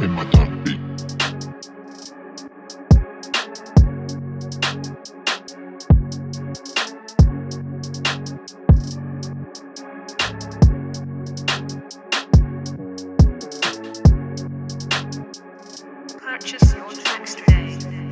in my top Purchase your tracks today.